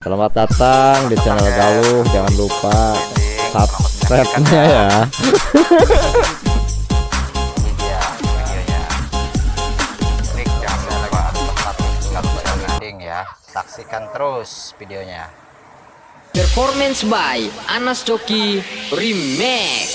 Selamat datang di channel Galuh. Jangan lupa subscribe-nya ya. tempat ya saksikan terus videonya Performance by Anas Joki Remix